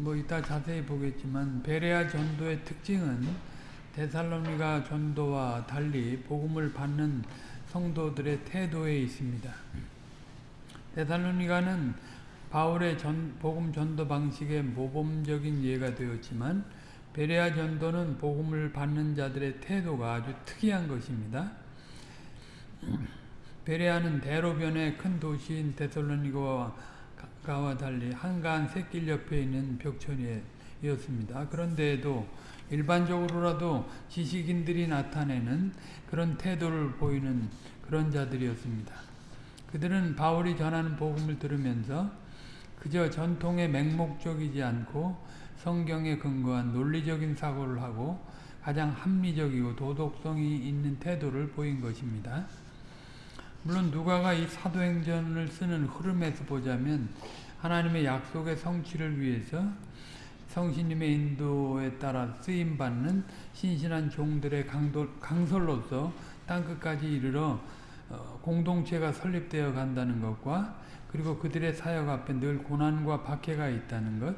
뭐 이따 자세히 보겠지만 베레아 전도의 특징은 데살로니가 전도와 달리 복음을 받는 성도들의 태도에 있습니다. 데살로니가는 바울의 전, 복음 전도 방식의 모범적인 예가 되었지만 베레아 전도는 복음을 받는 자들의 태도가 아주 특이한 것입니다. 베레아는 대로변의 큰 도시인 데살로니가와 달리 한가한 샛길 옆에 있는 벽천이었습니다. 그런데도 일반적으로라도 지식인들이 나타내는 그런 태도를 보이는 그런 자들이었습니다. 그들은 바울이 전하는 복음을 들으면서 그저 전통의 맹목적이지 않고 성경에 근거한 논리적인 사고를 하고 가장 합리적이고 도덕성이 있는 태도를 보인 것입니다. 물론 누가가 이 사도행전을 쓰는 흐름에서 보자면 하나님의 약속의 성취를 위해서 성신님의 인도에 따라 쓰임받는 신신한 종들의 강도, 강설로서 땅끝까지 이르러 공동체가 설립되어 간다는 것과 그리고 그들의 사역 앞에 늘 고난과 박해가 있다는 것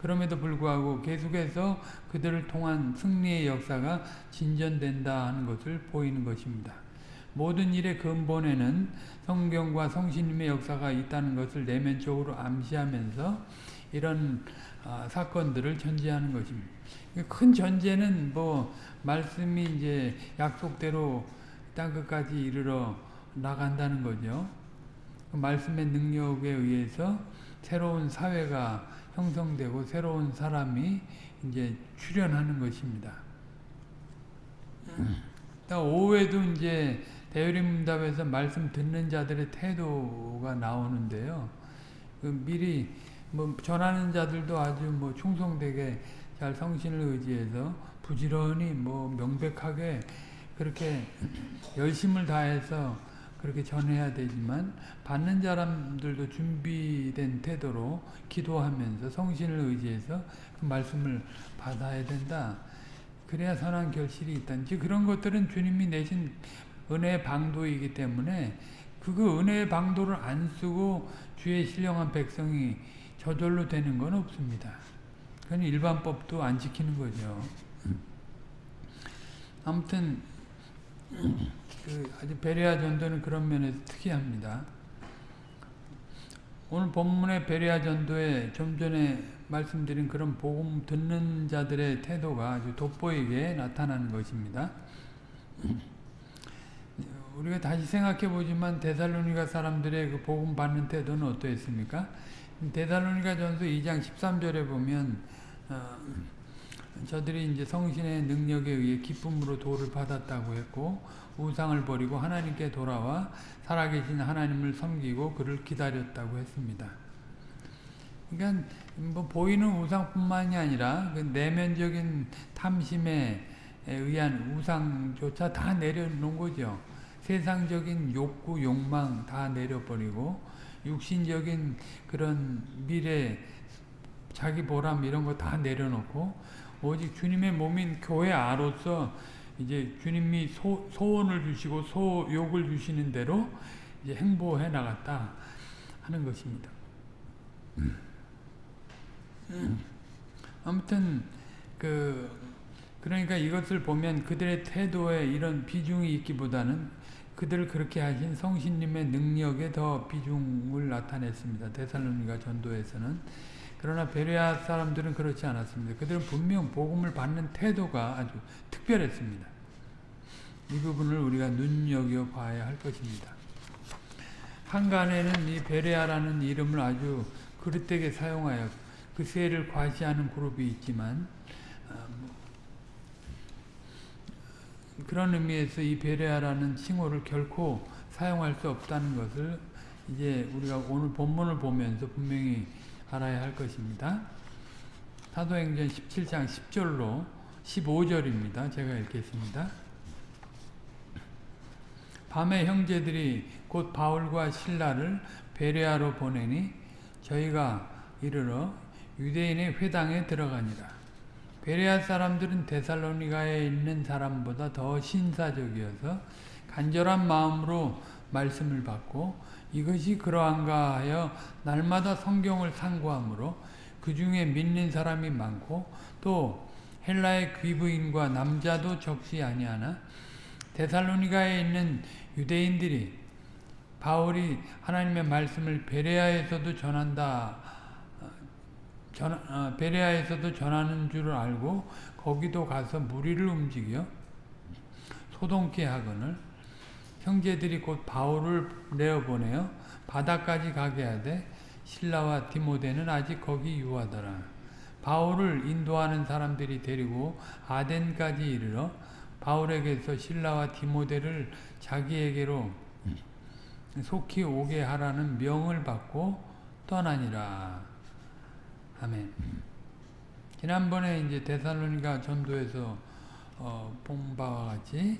그럼에도 불구하고 계속해서 그들을 통한 승리의 역사가 진전된다 하는 것을 보이는 것입니다. 모든 일의 근본에는 성경과 성신님의 역사가 있다는 것을 내면적으로 암시하면서 이런 아, 사건들을 전제하는 것입니다. 큰 전제는 뭐 말씀이 이제 약속대로 땅 끝까지 이르러 나간다는 거죠. 그 말씀의 능력에 의해서 새로운 사회가 형성되고 새로운 사람이 이제 출현하는 것입니다. 오후에도 이제 대유림답에서 말씀 듣는 자들의 태도가 나오는데요. 그 미리 뭐 전하는 자들도 아주 뭐 충성되게 잘 성신을 의지해서 부지런히 뭐 명백하게 그렇게 열심을 다해서 그렇게 전해야 되지만 받는 사람들도 준비된 태도로 기도하면서 성신을 의지해서 그 말씀을 받아야 된다. 그래야 선한 결실이 있다. 이제 그런 것들은 주님이 내신 은혜의 방도이기 때문에 그 은혜의 방도를 안 쓰고 주의 신령한 백성이 저절로 되는 건 없습니다. 그건 일반법도 안 지키는 거죠. 아무튼 그 아주 베레아 전도는 그런 면에서 특이합니다. 오늘 본문의 베레아 전도에 좀 전에 말씀드린 그런 복음 듣는 자들의 태도가 아주 돋보이게 나타나는 것입니다. 우리가 다시 생각해 보지만 데살로니가 사람들의 그 복음 받는 태도는 어떠했습니까? 데살로니가 전서 2장 13절에 보면 어, 저들이 이제 성신의 능력에 의해 기쁨으로 도를 받았다고 했고 우상을 버리고 하나님께 돌아와 살아계신 하나님을 섬기고 그를 기다렸다고 했습니다. 그러니까 뭐 보이는 우상뿐만이 아니라 그 내면적인 탐심에 의한 우상조차 다 내려놓은 거죠. 세상적인 욕구, 욕망 다 내려버리고 육신적인 그런 미래, 자기 보람 이런 거 다 내려놓고 오직 주님의 몸인 교회 아로서 이제 주님이 소, 소원을 주시고 소욕을 주시는 대로 이제 행보해 나갔다 하는 것입니다. 음. 아무튼 그 그러니까 이것을 보면 그들의 태도에 이런 비중이 있기보다는 그들을 그렇게 하신 성신님의 능력에 더 비중을 나타냈습니다. 데살로니가 전도에서는. 그러나 베레아 사람들은 그렇지 않았습니다. 그들은 분명 복음을 받는 태도가 아주 특별했습니다. 이 부분을 우리가 눈여겨봐야 할 것입니다. 한간에는 이 베레아라는 이름을 아주 그릇되게 사용하여 그 세를 과시하는 그룹이 있지만 그런 의미에서 이 베레아라는 칭호를 결코 사용할 수 없다는 것을 이제 우리가 오늘 본문을 보면서 분명히 알아야 할 것입니다. 사도행전 17장 10절로 15절입니다. 제가 읽겠습니다. 밤에 형제들이 곧 바울과 신라를 베레아로 보내니 저희가 이르러 유대인의 회당에 들어가니라. 베레아 사람들은 데살로니가에 있는 사람보다 더 신사적이어서 간절한 마음으로 말씀을 받고 이것이 그러한가 하여 날마다 성경을 상고하므로 그 중에 믿는 사람이 많고 또 헬라의 귀부인과 남자도 적시 아니하나 데살로니가에 있는 유대인들이 바울이 하나님의 말씀을 베레아에서도 전한다. 어, 전, 어, 베레아에서도 전하는 줄 알고 거기도 가서 무리를 움직여 소동케 하거늘 형제들이 곧 바울을 내어보내어 바다까지 가게 하되 신라와 디모데는 아직 거기 유하더라. 바울을 인도하는 사람들이 데리고 아덴까지 이르러 바울에게서 신라와 디모데를 자기에게로 속히 오게 하라는 명을 받고 떠나니라. 아멘. 지난번에 이제 데살로니가 전도에서 어, 본 바와 같이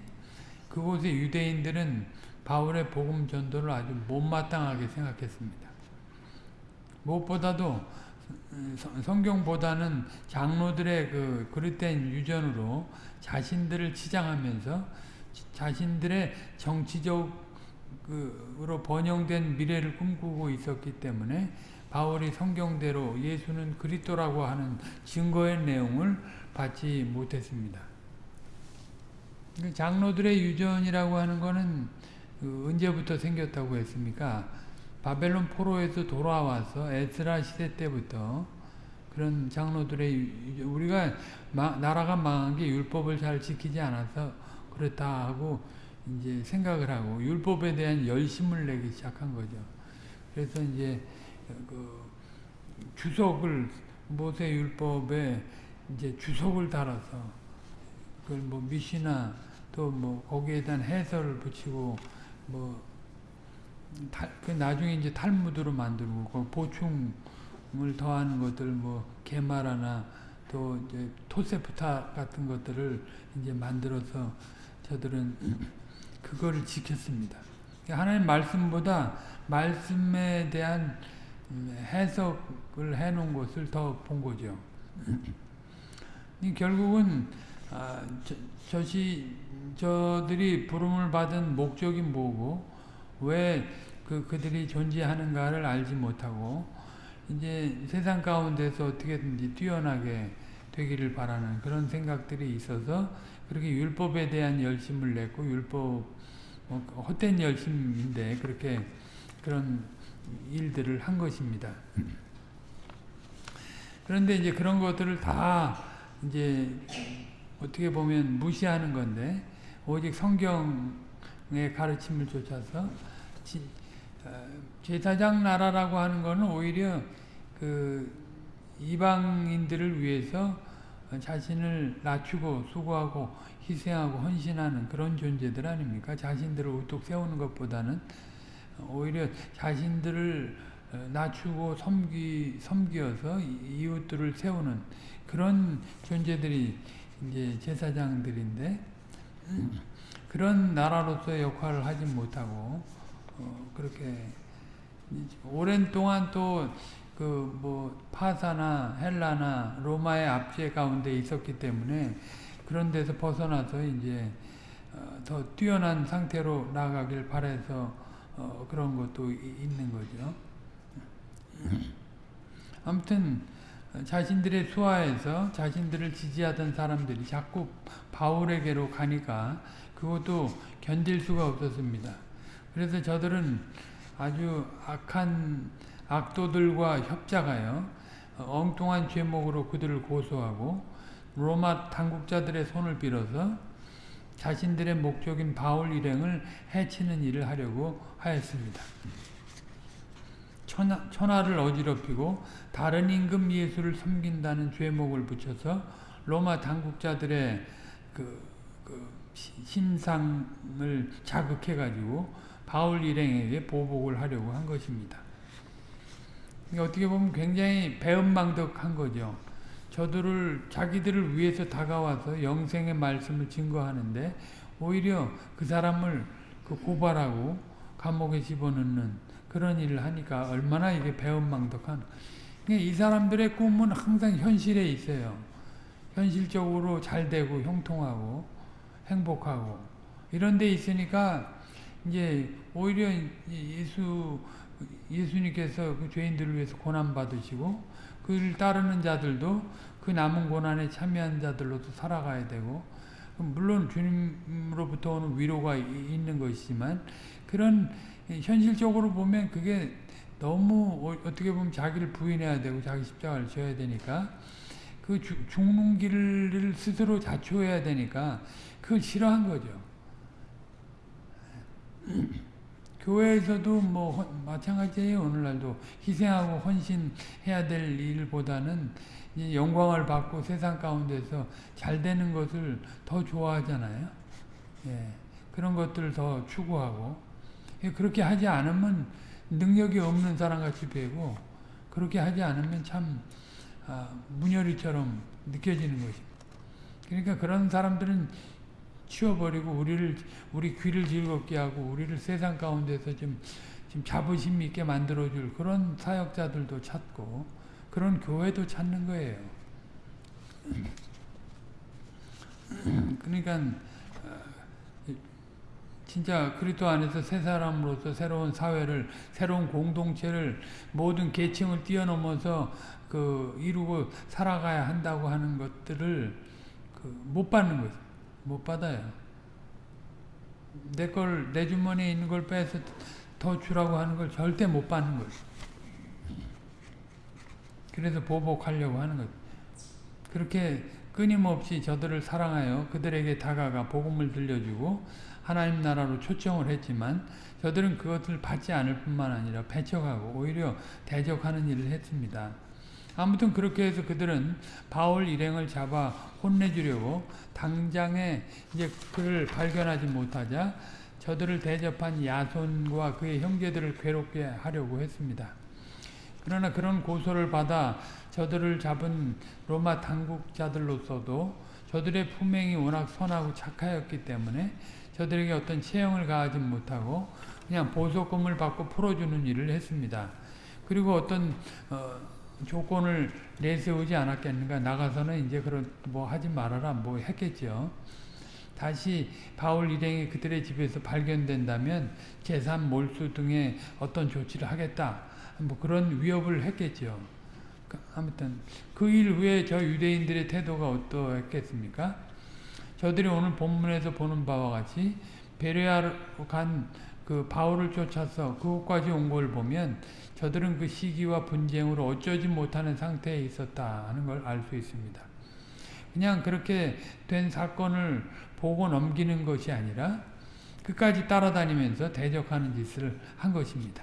그곳의 유대인들은 바울의 복음 전도를 아주 못마땅하게 생각했습니다. 무엇보다도 성경보다는 장로들의 그 그릇된 유전으로 자신들을 치장하면서 자신들의 정치적으로 번영된 미래를 꿈꾸고 있었기 때문에 바울이 성경대로 예수는 그리스도라고 하는 증거의 내용을 받지 못했습니다. 그 장로들의 유전이라고 하는 것은 그 언제부터 생겼다고 했습니까? 바벨론 포로에서 돌아와서 에스라 시대 때부터 그런 장로들의 우리가 마, 나라가 망한 게 율법을 잘 지키지 않아서 그렇다 하고 이제 생각을 하고 율법에 대한 열심을 내기 시작한 거죠. 그래서 이제 그 주석을 모세 율법에 이제 주석을 달아서 그걸 뭐 미시나 또 뭐 거기에 대한 해설을 붙이고 뭐 탈, 그 나중에 이제 탈무드로 만들고 그 보충을 더하는 것들 뭐 게마라나 또 이제 토세프타 같은 것들을 이제 만들어서 저들은 그거를 지켰습니다. 하나님 말씀보다 말씀에 대한 해석을 해놓은 것을 더 본 거죠. 결국은 아, 저, 저시 저들이 부름을 받은 목적이 뭐고 왜 그, 그들이 존재하는가를 알지 못하고 이제 세상 가운데서 어떻게든지 뛰어나게 되기를 바라는 그런 생각들이 있어서 그렇게 율법에 대한 열심을 냈고 율법 뭐 헛된 열심인데 그렇게 그런 일들을 한 것입니다. 그런데 이제 그런 것들을 다 이제 어떻게 보면 무시하는 건데 오직 성경의 가르침을 쫓아서 어, 제사장 나라라고 하는 것은 오히려 그 이방인들을 위해서 자신을 낮추고 수고하고 희생하고 헌신하는 그런 존재들 아닙니까? 자신들을 우뚝 세우는 것보다는 오히려 자신들을 어, 낮추고 섬기, 섬기어서 이웃들을 세우는 그런 존재들이 이제 제사장들인데 그런 나라로서의 역할을 하지 못하고 어, 그렇게 오랜 동안 또 그 뭐 파사나 헬라나 로마의 압제 가운데 있었기 때문에 그런 데서 벗어나서 이제 어, 더 뛰어난 상태로 나가길 바래서 어, 그런 것도 있는 거죠. 아무튼 자신들의 수하에서 자신들을 지지하던 사람들이 자꾸 바울에게로 가니까 그것도 견딜 수가 없었습니다. 그래서 저들은 아주 악한 악도들과 협작하여 엉뚱한 죄목으로 그들을 고소하고 로마 당국자들의 손을 빌어서 자신들의 목적인 바울 일행을 해치는 일을 하려고 하였습니다. 천하, 천하를 어지럽히고 다른 임금 예수를 섬긴다는 죄목을 붙여서 로마 당국자들의 그, 그 심상을 자극해가지고 바울 일행에게 보복을 하려고 한 것입니다. 어떻게 보면 굉장히 배은망덕한 거죠. 저들을 자기들을 위해서 다가와서 영생의 말씀을 증거하는데 오히려 그 사람을 그 고발하고 감옥에 집어넣는 그런 일을 하니까 얼마나 이게 배은망덕한 이 사람들의 꿈은 항상 현실에 있어요. 현실적으로 잘 되고 형통하고 행복하고 이런 데 있으니까 이제 오히려 예수 예수님께서 그 죄인들을 위해서 고난 받으시고 그를 따르는 자들도 그 남은 고난에 참여한 자들로도 살아가야 되고 물론 주님으로부터 오는 위로가 있는 것이지만 그런 현실적으로 보면 그게 너무 어, 어떻게 보면 자기를 부인해야 되고 자기 십자가를 져야 되니까 그 죽는 길을 스스로 자초해야 되니까 그걸 싫어한 거죠. 교회에서도 뭐 마찬가지예요. 오늘날도 희생하고 헌신해야 될 일보다는 영광을 받고 세상 가운데서 잘 되는 것을 더 좋아하잖아요. 예, 그런 것들을 더 추구하고 예, 그렇게 하지 않으면 능력이 없는 사람같이 되고 그렇게 하지 않으면 참 아, 문열이처럼 느껴지는 것입니다. 그러니까 그런 사람들은 치워버리고 우리를 우리 귀를 즐겁게 하고 우리를 세상 가운데서 좀, 좀 자부심 있게 만들어줄 그런 사역자들도 찾고 그런 교회도 찾는 거예요. 그러니까 진짜 그리스도 안에서 새 사람으로서 새로운 사회를 새로운 공동체를 모든 계층을 뛰어넘어서 그 이루고 살아가야 한다고 하는 것들을 그 못 받는 거죠. 못 받아요. 내 걸, 내 주머니에 있는 걸 빼서 더 주라고 하는 걸 절대 못 받는 거죠. 그래서 보복하려고 하는 거죠. 그렇게 끊임없이 저들을 사랑하여 그들에게 다가가 복음을 들려주고 하나님 나라로 초청을 했지만 저들은 그것을 받지 않을 뿐만 아니라 배척하고 오히려 대적하는 일을 했습니다. 아무튼 그렇게 해서 그들은 바울 일행을 잡아 혼내주려고 당장에 이제 그를 발견하지 못하자 저들을 대접한 야손과 그의 형제들을 괴롭게 하려고 했습니다. 그러나 그런 고소를 받아 저들을 잡은 로마 당국자들로서도 저들의 품행이 워낙 선하고 착하였기 때문에 저들에게 어떤 체형을 가하지 못하고 그냥 보석금을 받고 풀어주는 일을 했습니다. 그리고 어떤 어, 조건을 내세우지 않았겠는가 나가서는 이제 그런 뭐 하지 말아라 뭐 했겠죠. 다시 바울 일행이 그들의 집에서 발견된다면 재산 몰수 등의 어떤 조치를 하겠다. 뭐 그런 위협을 했겠죠. 그 아무튼 그 일 후에 저 유대인들의 태도가 어떠했겠습니까? 저들이 오늘 본문에서 보는 바와 같이 베레아로 간 그 바울을 쫓아서 그곳까지 온 걸 보면 저들은 그 시기와 분쟁으로 어쩌지 못하는 상태에 있었다 하는 걸 알 수 있습니다. 그냥 그렇게 된 사건을 보고 넘기는 것이 아니라 끝까지 따라다니면서 대적하는 짓을 한 것입니다.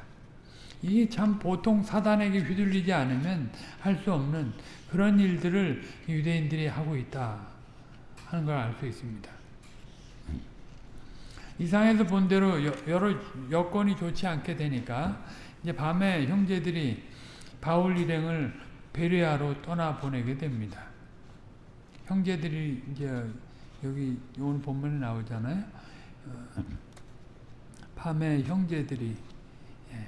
이게 참 보통 사단에게 휘둘리지 않으면 할 수 없는 그런 일들을 유대인들이 하고 있다 하는 걸 알 수 있습니다. 이상에서 본 대로 여러 여건이 좋지 않게 되니까 이제 밤에 형제들이 바울 일행을 베레아로 떠나 보내게 됩니다. 형제들이 이제 여기 오늘 본문에 나오잖아요. 어, 밤에 형제들이 예.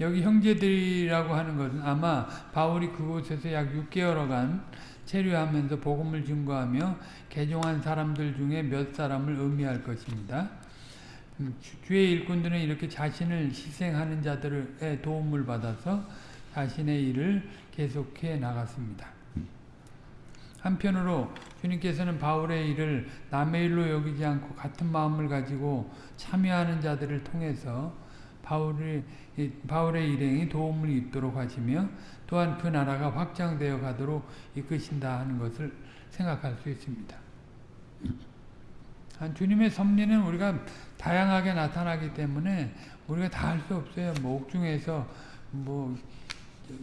여기 형제들이라고 하는 것은 아마 바울이 그곳에서 약 6개월간 체류하면서 복음을 증거하며 개종한 사람들 중에 몇 사람을 의미할 것입니다. 음, 주의 일꾼들은 이렇게 자신을 희생하는 자들의 도움을 받아서 자신의 일을 계속해 나갔습니다. 한편으로 주님께서는 바울의 일을 남의 일로 여기지 않고 같은 마음을 가지고 참여하는 자들을 통해서 바울의, 바울의 일행이 도움을 입도록 하시며 또한 그 나라가 확장되어 가도록 이끄신다 하는 것을 생각할 수 있습니다. 주님의 섭리는 우리가 다양하게 나타나기 때문에 우리가 다 할 수 없어요. 뭐 옥중에서 뭐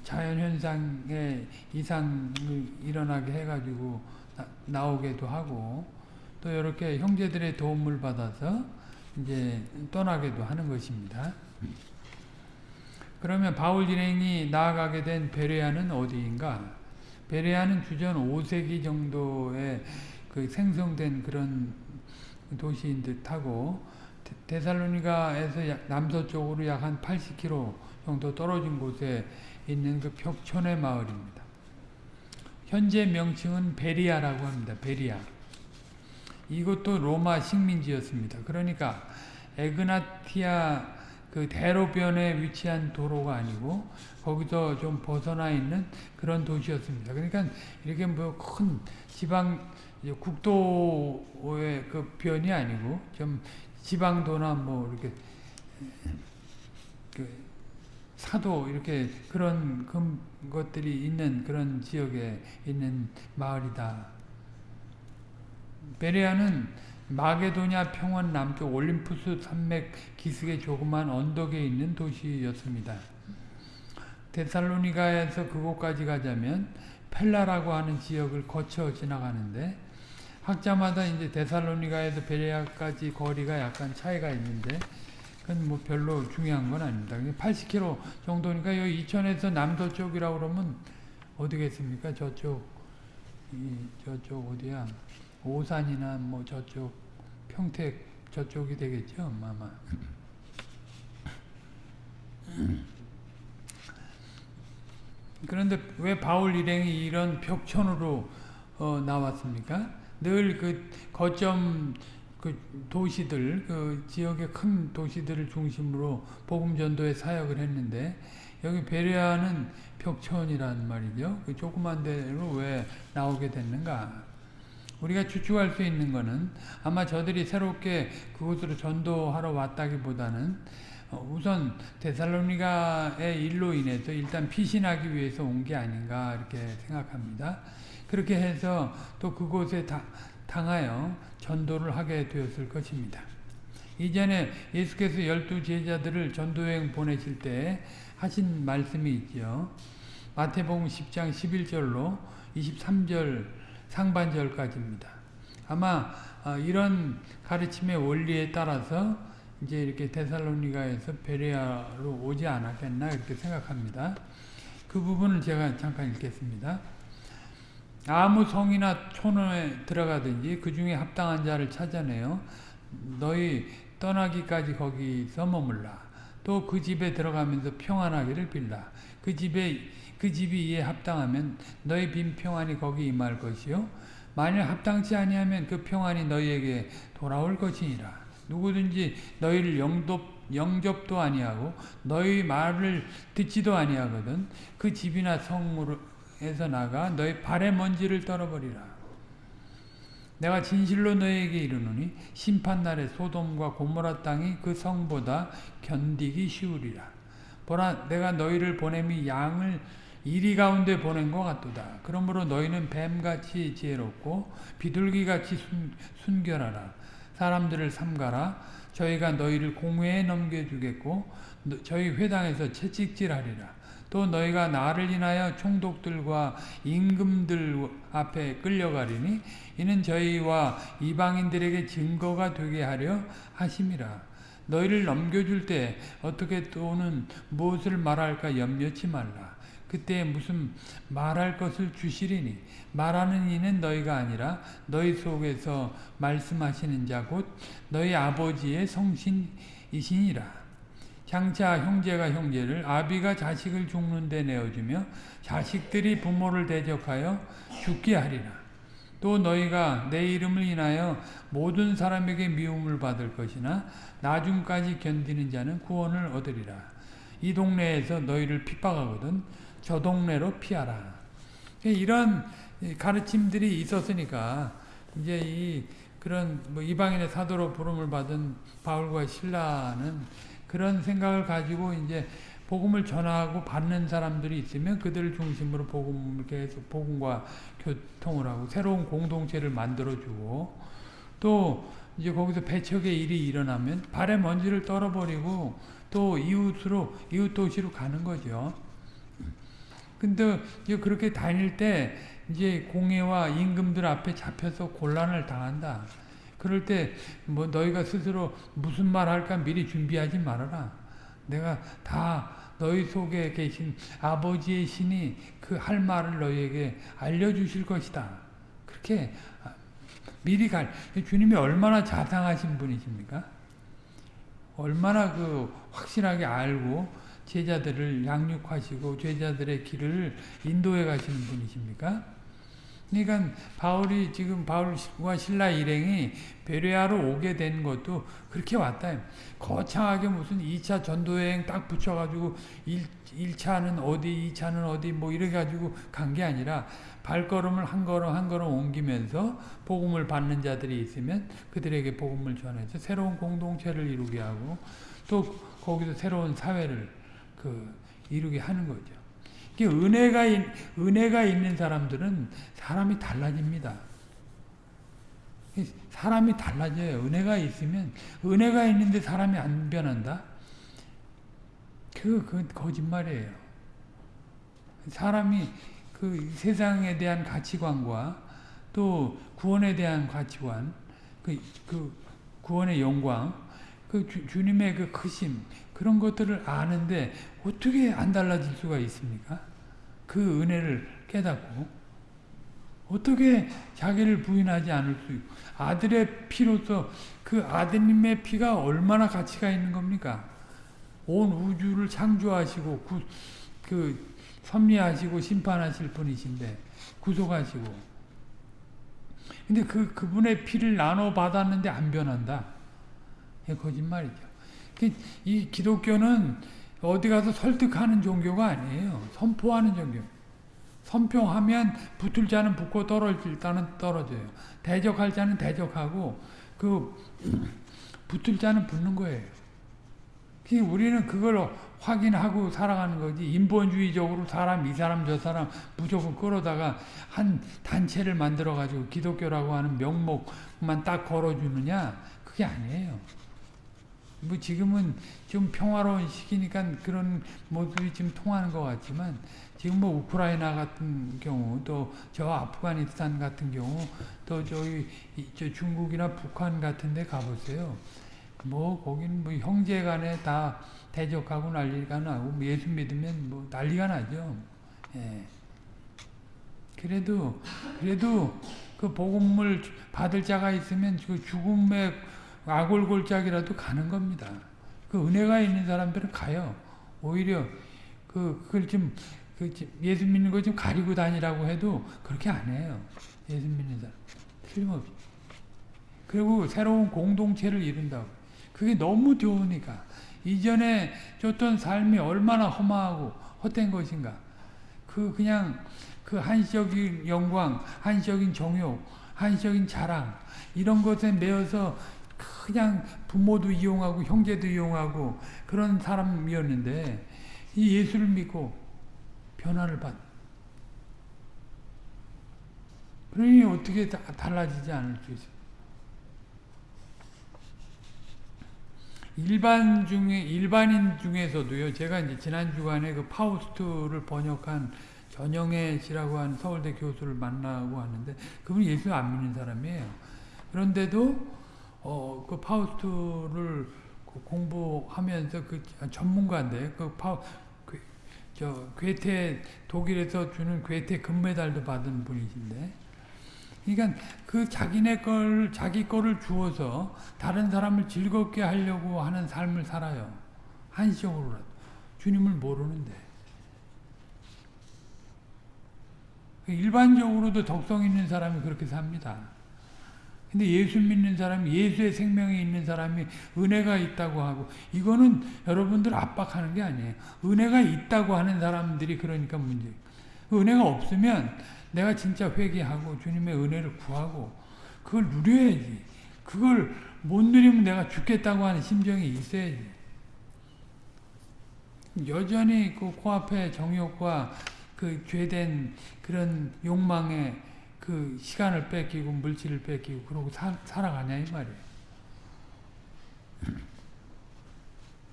자연현상의 이상이 일어나게 해가지고 나, 오기도 하고 또 이렇게 형제들의 도움을 받아서 이제 떠나기도 하는 것입니다. 그러면 바울 진행이 나아가게 된 베레아는 어디인가? 베레아는 주전 5세기 정도에 그 생성된 그런 도시인 듯 하고 데살로니가에서 남서쪽으로 약 한 80km 정도 떨어진 곳에 있는 그 벽촌의 마을입니다. 현재 명칭은 베리아라고 합니다. 베리아. 이것도 로마 식민지였습니다. 그러니까 에그나티아 그 대로변에 위치한 도로가 아니고 거기서 좀 벗어나 있는 그런 도시였습니다. 그러니까 이렇게 뭐 큰 지방 국도의 그 변이 아니고 좀 지방도나 뭐 이렇게 그 사도 이렇게 그런 것들이 있는 그런 지역에 있는 마을이다. 베레아는 마게도냐 평원 남쪽 올림푸스 산맥 기슭의 조그만 언덕에 있는 도시였습니다. 데살로니가에서 그곳까지 가자면 펠라라고 하는 지역을 거쳐 지나가는데 학자마다 이제 데살로니가에서 베레아까지 거리가 약간 차이가 있는데 그건 뭐 별로 중요한 건 아닙니다. 80km 정도니까 여기 이천에서 남서쪽이라고 그러면 어디겠습니까? 저쪽 이 저쪽 어디야? 오산이나 뭐 저쪽 평택 저쪽이 되겠죠, 아마. 그런데 왜 바울 일행이 이런 벽천으로 어, 나왔습니까? 늘 그 거점 그 도시들, 그 지역의 큰 도시들을 중심으로 복음 전도에 사역을 했는데 여기 베레아는 벽천이란 말이죠. 그 조그만 데로 왜 나오게 됐는가? 우리가 추측할 수 있는 것은 아마 저들이 새롭게 그곳으로 전도하러 왔다기보다는 우선 데살로니가의 일로 인해서 일단 피신하기 위해서 온 게 아닌가 이렇게 생각합니다. 그렇게 해서 또 그곳에 다, 당하여 전도를 하게 되었을 것입니다. 이전에 예수께서 열두 제자들을 전도여행 보내실 때 하신 말씀이 있죠. 마태복음 10장 11절로 23절 상반절까지입니다. 아마 이런 가르침의 원리에 따라서 이제 이렇게 데살로니가에서 베레아로 오지 않았겠나 이렇게 생각합니다. 그 부분을 제가 잠깐 읽겠습니다. 아무 성이나 촌에 들어가든지 그 중에 합당한 자를 찾아내요. 너희 떠나기까지 거기서 머물라. 또 그 집에 들어가면서 평안하기를 빌라. 그 집에 그 집이 이에 합당하면 너희 빈 평안이 거기 임할 것이요. 만일 합당치 아니하면 그 평안이 너희에게 돌아올 것이니라. 누구든지 너희를 영접, 영접도 아니하고 너희 말을 듣지도 아니하거든 그 집이나 성 에서 나가 너희 발의 먼지를 떨어버리라. 내가 진실로 너희에게 이르노니 심판날에 소돔과 고모라 땅이 그 성보다 견디기 쉬우리라. 보라 내가 너희를 보냄이 양을 이리 가운데 보낸 것 같도다. 그러므로 너희는 뱀같이 지혜롭고 비둘기같이 순, 순결하라. 사람들을 삼가라. 저희가 너희를 공회에 넘겨주겠고 저희 회당에서 채찍질하리라. 또 너희가 나를 인하여 총독들과 임금들 앞에 끌려가리니 이는 저희와 이방인들에게 증거가 되게 하려 하심이라. 너희를 넘겨줄 때 어떻게 또는 무엇을 말할까 염려치 말라. 그때 무슨 말할 것을 주시리니 말하는 이는 너희가 아니라 너희 속에서 말씀하시는 자 곧 너희 아버지의 성신이시니라. 장차 형제가 형제를 아비가 자식을 죽는 데 내어주며 자식들이 부모를 대적하여 죽게 하리라. 또 너희가 내 이름을 인하여 모든 사람에게 미움을 받을 것이나 나중까지 견디는 자는 구원을 얻으리라. 이 동네에서 너희를 핍박하거든 저 동네로 피하라. 이런 가르침들이 있었으니까 이제 이 그런 뭐 이방인의 사도로 부름을 받은 바울과 신라는 그런 생각을 가지고 이제 복음을 전하고 받는 사람들이 있으면 그들을 중심으로 복음을 계속 복음과 교통을 하고 새로운 공동체를 만들어주고 또 이제 거기서 배척의 일이 일어나면 발에 먼지를 떨어버리고 또 이웃으로 이웃 도시로 가는 거죠. 근데 이제 그렇게 다닐 때 이제 공회와 임금들 앞에 잡혀서 곤란을 당한다. 그럴 때 뭐 너희가 스스로 무슨 말 할까 미리 준비하지 말아라. 내가 다 너희 속에 계신 아버지의 신이 그 할 말을 너희에게 알려주실 것이다. 그렇게 미리 갈 주님이 얼마나 자상하신 분이십니까? 얼마나 그 확실하게 알고 제자들을 양육하시고 제자들의 길을 인도해 가시는 분이십니까? 그러니까 바울이 지금 바울과 신라 일행이 베레아로 오게 된 것도 그렇게 왔다. 거창하게 무슨 2차 전도여행 딱 붙여가지고 1, 1차는 어디, 2차는 어디 뭐 이래가지고 간 게 아니라 발걸음을 한 걸음 한 걸음 옮기면서 복음을 받는 자들이 있으면 그들에게 복음을 전해서 새로운 공동체를 이루게 하고 또 거기서 새로운 사회를 그 이루게 하는 거죠. 은혜가 은혜가 있는 사람들은 사람이 달라집니다. 사람이 달라져요. 은혜가 있으면 은혜가 있는데 사람이 안 변한다. 그, 그 거짓말이에요. 사람이 그 세상에 대한 가치관과 또 구원에 대한 가치관, 그, 그 구원의 영광, 그 주, 님의그 크심 그런 것들을 아는데 어떻게 안 달라질 수가 있습니까? 그 은혜를 깨닫고 어떻게 자기를 부인하지 않을 수 있고 아들의 피로서 그 아드님의 피가 얼마나 가치가 있는 겁니까? 온 우주를 창조하시고 구, 그 섭리하시고 심판하실 분이신데 구속하시고 근데 그 그분의 피를 나눠 받았는데 안 변한다. 이 거짓말이죠. 그이 기독교는 어디 가서 설득하는 종교가 아니에요. 선포하는 종교. 선포하면 붙을 자는 붙고 떨어질 자는 떨어져요. 대적할 자는 대적하고 그 붙을 자는 붙는 거예요. 우리는 그걸 확인하고 살아가는 거지 인본주의적으로 사람 이 사람 저 사람 무조건 끌어다가 한 단체를 만들어 가지고 기독교라고 하는 명목만 딱 걸어주느냐 그게 아니에요. 뭐 지금은 좀 평화로운 시기니까 그런 모습이 지금 통하는 것 같지만 지금 뭐 우크라이나 같은 경우 또 저 아프가니스탄 같은 경우 또 저기 저 중국이나 북한 같은 데 가보세요. 뭐 거기는 뭐 형제 간에 다 대적하고 난리가 나고 뭐 예수 믿으면 뭐 난리가 나죠. 예. 그래도 그래도 그 복음을 받을 자가 있으면 그 죽음의 아골골짝이라도 가는 겁니다. 그 은혜가 있는 사람들은 가요. 오히려 그 그걸 좀, 그 예수 믿는 거 좀 가리고 다니라고 해도 그렇게 안 해요. 예수 믿는 사람 틀림없이. 그리고 새로운 공동체를 이룬다고. 그게 너무 좋으니까. 이전에 줬던 삶이 얼마나 허망하고 헛된 것인가. 그 그냥 그 한시적인 영광, 한시적인 정욕, 한시적인 자랑 이런 것에 매여서 그냥 부모도 이용하고 형제도 이용하고 그런 사람이었는데 이 예수를 믿고 변화를 받. 그러니 어떻게 달라지지 않을 수 있어요. 일반 중에 일반인 중에서도요. 제가 이제 지난 주간에 그 파우스트를 번역한 전영애 씨라고 하는 서울대 교수를 만나고 하는데 그분이 예수 안 믿는 사람이에요. 그런데도 어, 그 파우스트를 그 공부하면서 그 전문가인데 그 파우 그, 저 괴테 독일에서 주는 괴테 금메달도 받은 분이신데 그러니까 그 자기네 걸 자기 거를 주어서 다른 사람을 즐겁게 하려고 하는 삶을 살아요. 한시적으로라도 주님을 모르는데 일반적으로도 덕성 있는 사람이 그렇게 삽니다. 근데 예수 믿는 사람이 예수의 생명이 있는 사람이 은혜가 있다고 하고 이거는 여러분들 압박하는 게 아니에요. 은혜가 있다고 하는 사람들이 그러니까 문제. 은혜가 없으면 내가 진짜 회개하고 주님의 은혜를 구하고 그걸 누려야지. 그걸 못 누리면 내가 죽겠다고 하는 심정이 있어야지. 여전히 그 코앞에 정욕과 그 죄된 그런 욕망에 그 시간을 뺏기고 물질을 뺏기고 그러고 사, 살아가냐 이 말이에요.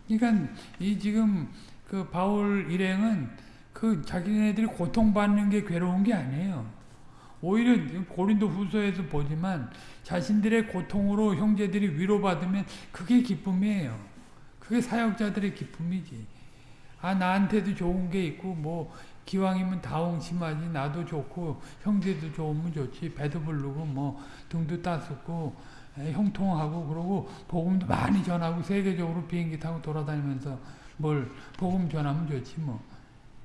그러니까 이 지금 그 바울 일행은 그 자기네들이 고통받는 게 괴로운 게 아니에요. 오히려 고린도 후서에서 보지만 자신들의 고통으로 형제들이 위로받으면 그게 기쁨이에요. 그게 사역자들의 기쁨이지. 아 나한테도 좋은 게 있고 뭐 기왕이면 다홍 심하지 나도 좋고 형제도 좋으면 좋지 배도 부르고 뭐 등도 따숩고 형통하고 그러고 복음도 많이 전하고 세계적으로 비행기 타고 돌아다니면서 뭘 복음 전하면 좋지 뭐.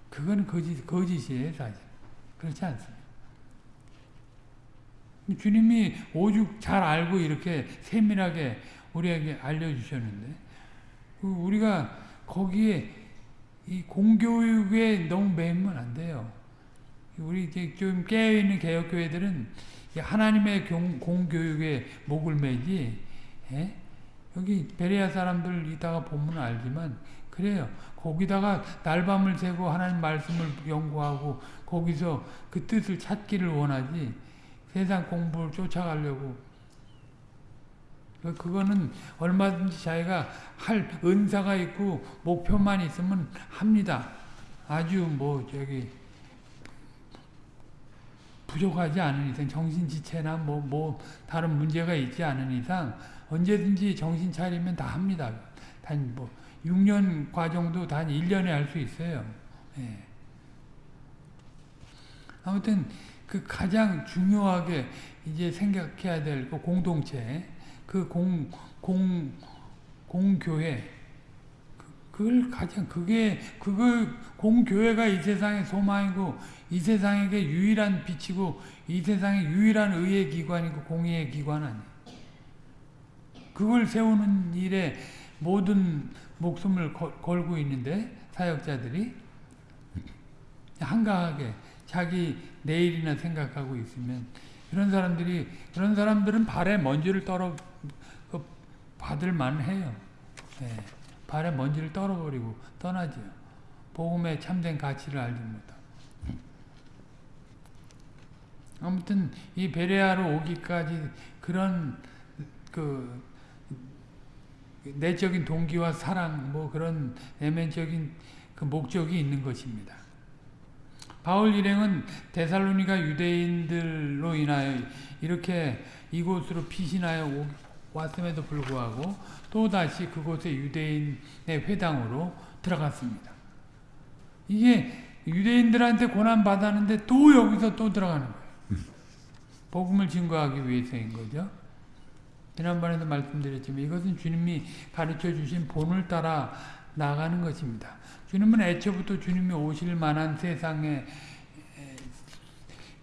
그건 거짓, 거짓이에요 사실. 그렇지 않습니다. 주님이 오죽 잘 알고 이렇게 세밀하게 우리에게 알려주셨는데 그 우리가 거기에 이 공교육에 너무 매이면 안 돼요. 우리 좀 깨어있는 개혁교회들은 하나님의 공교육에 목을 매지 예? 여기 베레아 사람들 이따가 보면 알지만 그래요. 거기다가 날밤을 새고 하나님 말씀을 연구하고 거기서 그 뜻을 찾기를 원하지 세상 공부를 쫓아가려고 그거는 얼마든지 자기가 할 은사가 있고 목표만 있으면 합니다. 아주 뭐 저기 부족하지 않은 이상 정신지체나 뭐, 뭐 다른 문제가 있지 않은 이상 언제든지 정신 차리면 다 합니다. 단 뭐 6년 과정도 단 1년에 할 수 있어요. 예. 아무튼 그 가장 중요하게 이제 생각해야 될 그 공동체, 그 공, 공, 공교회, 그걸 가장, 그게, 그걸, 공교회가 이 세상의 소망이고, 이 세상에게 유일한 빛이고, 이 세상의 유일한 의의 기관이고, 공의의 기관 아니에요. 그걸 세우는 일에 모든 목숨을 걸고 있는데, 사역자들이, 한가하게, 자기 내일이나 생각하고 있으면, 그런 사람들이, 그런 사람들은 발에 먼지를 떨어, 그 받을 만 해요. 네. 발에 먼지를 떨어버리고 떠나죠. 복음의 참된 가치를 알지 못하고. 아무튼 이 베레아로 오기까지 그런 그 내적인 동기와 사랑 뭐 그런 내면적인 그 목적이 있는 것입니다. 바울 일행은 데살로니가 유대인들로 인하여 이렇게 이곳으로 피신하여 왔음에도 불구하고 또다시 그곳에 유대인의 회당으로 들어갔습니다. 이게 유대인들한테 고난받았는데 또 여기서 또 들어가는 거예요. 복음을 증거하기 위해서인 거죠. 지난번에도 말씀드렸지만 이것은 주님이 가르쳐 주신 본을 따라 나가는 것입니다. 주님은 애초부터 주님이 오실 만한 세상에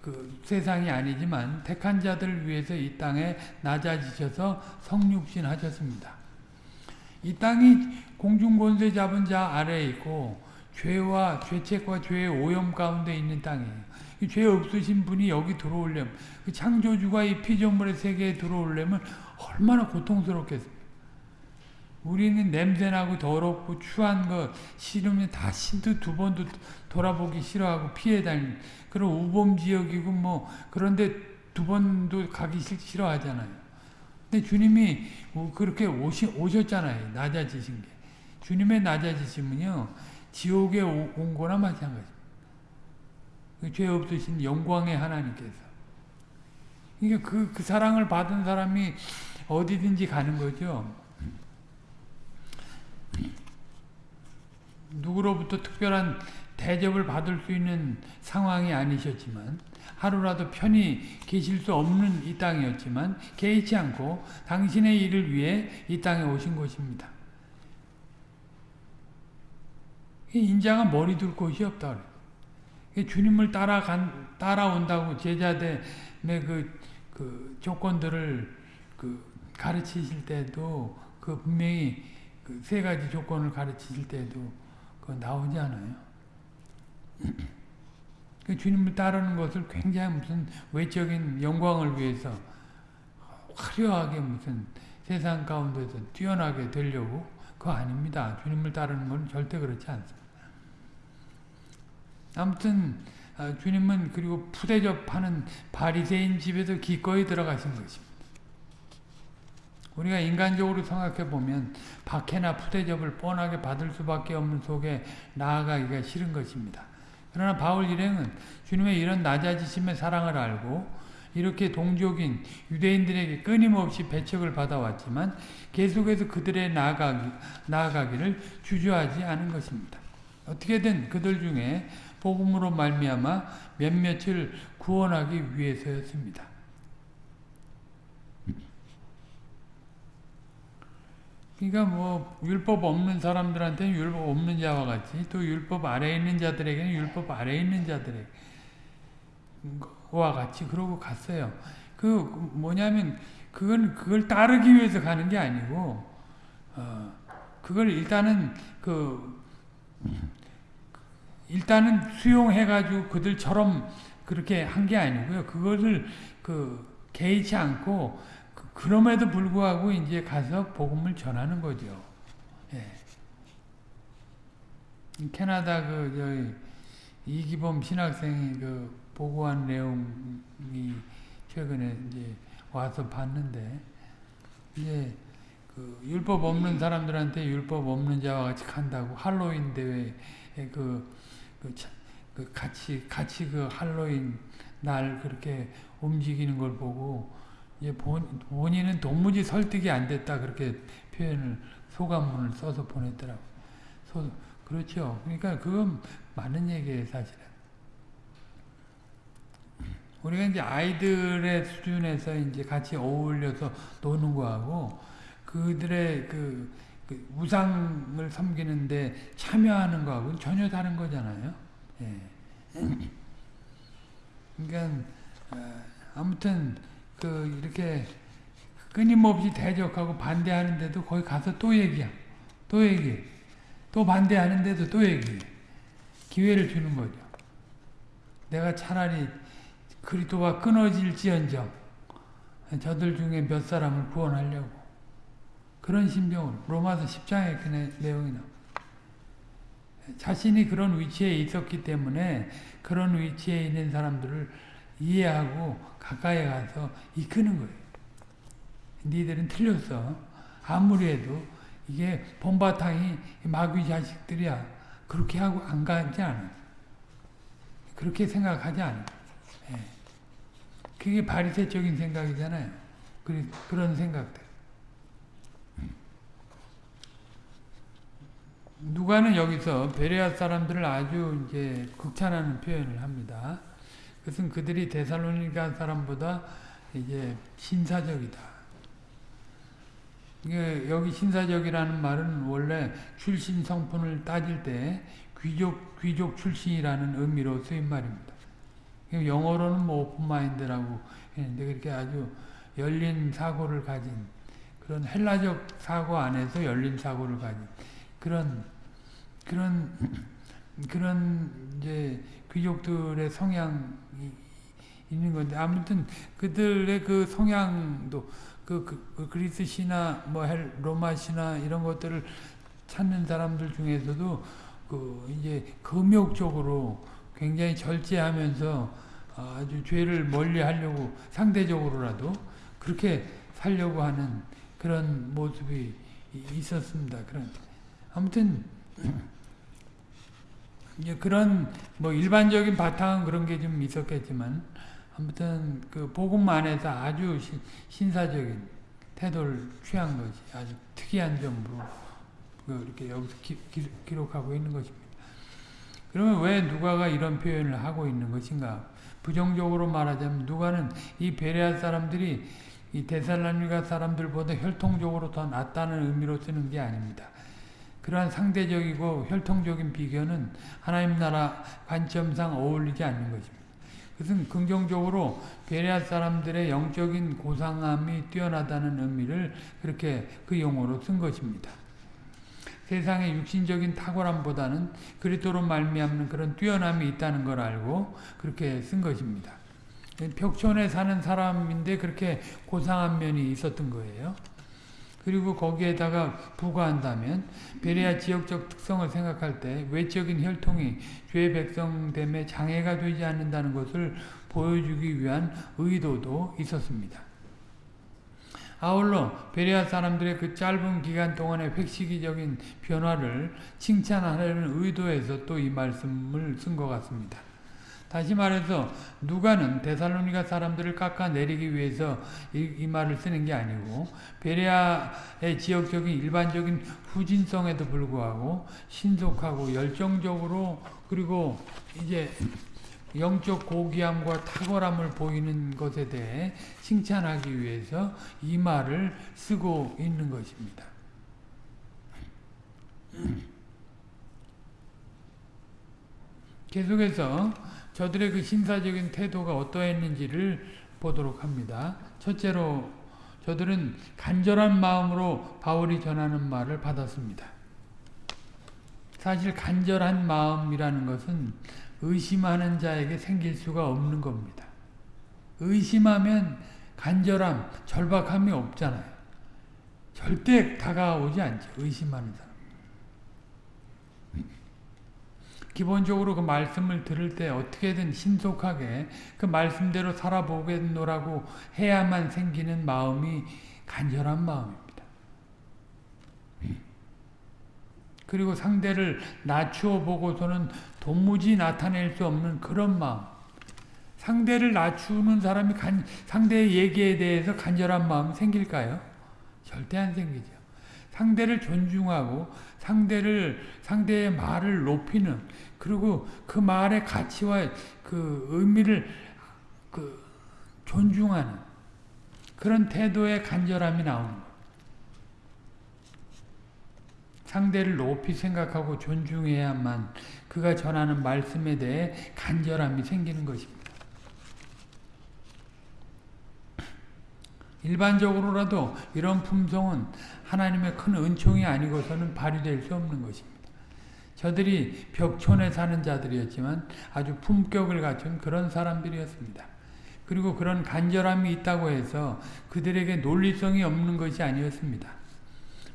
그 세상이 아니지만 택한 자들을 위해서 이 땅에 낮아지셔서 성육신 하셨습니다. 이 땅이 공중권세 잡은 자 아래에 있고 죄와 죄책과 죄의 오염 가운데 있는 땅이에요. 죄 없으신 분이 여기 들어오려면 그 창조주가 이 피조물의 세계에 들어오려면 얼마나 고통스럽겠습니까? 우리는 냄새나고 더럽고 추한 거 싫으면 다시도 두 번도 돌아보기 싫어하고 피해 다니는 그런 우범 지역이고 뭐 그런데 두 번도 가기 싫어하잖아요. 근데 주님이 그렇게 오시, 오셨잖아요. 낮아지신 게. 주님의 낮아지심은요. 지옥에 온 거나 마찬가지입니다. 그 죄 없으신 영광의 하나님께서. 그러니까 그, 그 사랑을 받은 사람이 어디든지 가는 거죠. 누구로부터 특별한 대접을 받을 수 있는 상황이 아니셨지만 하루라도 편히 계실 수 없는 이 땅이었지만 개의치 않고 당신의 일을 위해 이 땅에 오신 것입니다. 인자가 머리 둘 곳이 없다. 주님을 따라간, 따라온다고 제자들의 그, 그 조건들을 그 가르치실 때도 그 분명히 그 세 가지 조건을 가르치실 때도 그 나오지 않아요. 그 주님을 따르는 것을 굉장히 무슨 외적인 영광을 위해서 화려하게 무슨 세상 가운데서 뛰어나게 되려고 그거 아닙니다. 주님을 따르는 건 절대 그렇지 않습니다. 아무튼 아, 주님은 그리고 푸대접하는 바리새인 집에도 기꺼이 들어가신 것입니다. 우리가 인간적으로 생각해 보면 박해나 푸대접을 뻔하게 받을 수밖에 없는 속에 나아가기가 싫은 것입니다. 그러나 바울 일행은 주님의 이런 낮아지심의 사랑을 알고 이렇게 동족인 유대인들에게 끊임없이 배척을 받아왔지만 계속해서 그들의 나아가기, 나아가기를 주저하지 않은 것입니다. 어떻게든 그들 중에 복음으로 말미암아 몇몇을 구원하기 위해서였습니다. 그러니까 뭐 율법 없는 사람들한테는 율법 없는 자와 같이 또 율법 아래에 있는 자들에게는 율법 아래에 있는 자들과 같이 그러고 갔어요. 그 뭐냐면 그건 그걸 따르기 위해서 가는 게 아니고 어 그걸 일단은 그 일단은 수용해 가지고 그들처럼 그렇게 한 게 아니고요. 그것을 그 개의치 않고 그, 럼에도 불구하고 이제 가서 복음을 전하는 거죠. 예. 캐나다 그 저기 이기범 신학생이 그 보고한 내용이 최근에 이제 와서 봤는데 이제 그 율법 없는 사람들한테 율법 없는 자와 같이 간다고 할로윈 대회에 그, 그, 그 같이 같이 그 할로윈 날 그렇게 움직이는 걸 보고 이제 본, 본인은 도무지 설득이 안 됐다 그렇게 표현을 소감문을 써서 보냈더라고. 소, 그렇죠. 그러니까 그건 맞는 얘기예요, 사실은. 우리가 이제 아이들의 수준에서 이제 같이 어울려서 노는 거하고 그들의 그, 그 우상을 섬기는데 참여하는 거하고 전혀 다른 거잖아요. 예. 그러니까 어, 아무튼 그 이렇게 끊임없이 대적하고 반대하는데도 거기 가서 또 얘기야. 또 얘기해. 또 반대하는데도 또 얘기해. 기회를 주는 거죠. 내가 차라리 그리스도와 끊어질지언정 저들 중에 몇 사람을 구원하려고 그런 심정으로 로마서 10장에 그 내용이 나옵니다. 자신이 그런 위치에 있었기 때문에 그런 위치에 있는 사람들을 이해하고 가까이 가서 이끄는 거예요. 니들은 틀렸어. 아무리 해도 이게 본바탕이 마귀 자식들이야. 그렇게 하고 안 가지 않아. 그렇게 생각하지 않아. 예. 그게 바리새적인 생각이잖아요. 그런 생각들. 누가는 여기서 베레아 사람들을 아주 이제 극찬하는 표현을 합니다. 그것은 그들이 데살로니가 사람보다 이제 신사적이다. 여기 신사적이라는 말은 원래 출신 성분을 따질 때 귀족 귀족 출신이라는 의미로 쓰인 말입니다. 영어로는 뭐 오픈마인드라고 했는데 그렇게 아주 열린 사고를 가진 그런 헬라적 사고 안에서 열린 사고를 가진 그런 그런 그런 이제 귀족들의 성향이 있는 건데 아무튼 그들의 그 성향도 그, 그, 그 그리스 신화 뭐 로마 신화 이런 것들을 찾는 사람들 중에서도 그 이제 금욕적으로 굉장히 절제하면서 아주 죄를 멀리 하려고 상대적으로라도 그렇게 살려고 하는 그런 모습이 있었습니다. 그런 아무튼 이제 그런 뭐 일반적인 바탕은 그런 게 좀 있었겠지만 아무튼 그 복음 안에서 아주 신, 신사적인 태도를 취한 것이 아주 특이한 점으로 그 이렇게 여기서 기, 기, 기록하고 있는 것입니다. 그러면 왜 누가가 이런 표현을 하고 있는 것인가? 부정적으로 말하자면 누가는 이 베레아 사람들이 이 데살로니가 사람들보다 혈통적으로 더 낫다는 의미로 쓰는 게 아닙니다. 그러한 상대적이고 혈통적인 비교는 하나님 나라 관점상 어울리지 않는 것입니다. 그것은 긍정적으로 베레아 사람들의 영적인 고상함이 뛰어나다는 의미를 그렇게 그 용어로 쓴 것입니다. 세상의 육신적인 탁월함보다는 그리스도로 말미암는 그런 뛰어남이 있다는 걸 알고 그렇게 쓴 것입니다. 벽촌에 사는 사람인데 그렇게 고상한 면이 있었던 거예요. 그리고 거기에다가 부과한다면 베레아 지역적 특성을 생각할 때 외적인 혈통이 죄 백성됨에 장애가 되지 않는다는 것을 보여주기 위한 의도도 있었습니다. 아울러 베레아 사람들의 그 짧은 기간 동안의 획시기적인 변화를 칭찬하려는 의도에서 또 이 말씀을 쓴 것 같습니다. 다시 말해서 누가는 데살로니가 사람들을 깎아내리기 위해서 이, 이, 말을 쓰는 게 아니고 베레아의 지역적인 일반적인 후진성에도 불구하고 신속하고 열정적으로 그리고 이제 영적 고귀함과 탁월함을 보이는 것에 대해 칭찬하기 위해서 이 말을 쓰고 있는 것입니다. 계속해서 저들의 그 신사적인 태도가 어떠했는지를 보도록 합니다. 첫째로 저들은 간절한 마음으로 바울이 전하는 말을 받았습니다. 사실 간절한 마음이라는 것은 의심하는 자에게 생길 수가 없는 겁니다. 의심하면 간절함, 절박함이 없잖아요. 절대 다가오지 않죠. 의심하는 사람. 기본적으로 그 말씀을 들을 때 어떻게든 신속하게 그 말씀대로 살아보겠노라고 해야만 생기는 마음이 간절한 마음입니다. 그리고 상대를 낮추어 보고서는 도무지 나타낼 수 없는 그런 마음. 상대를 낮추는 사람이 간, 상대의 얘기에 대해서 간절한 마음이 생길까요? 절대 안 생기죠. 상대를 존중하고 상대를 상대의 말을 높이는 그리고 그 말의 가치와 그 의미를 그 존중하는 그런 태도의 간절함이 나오는. 상대를 높이 생각하고 존중해야만 그가 전하는 말씀에 대해 간절함이 생기는 것입니다. 일반적으로라도 이런 품성은 하나님의 큰 은총이 아니고서는 발휘될 수 없는 것입니다. 저들이 벽촌에 사는 자들이었지만 아주 품격을 갖춘 그런 사람들이었습니다. 그리고 그런 간절함이 있다고 해서 그들에게 논리성이 없는 것이 아니었습니다.